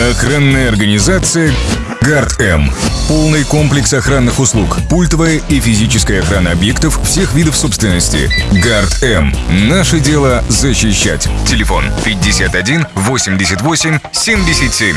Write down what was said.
Охранная организация Гард М. Полный комплекс охранных услуг, пультовая и физическая охрана объектов всех видов собственности. Гард М. Наше дело защищать. Телефон 51 88 77.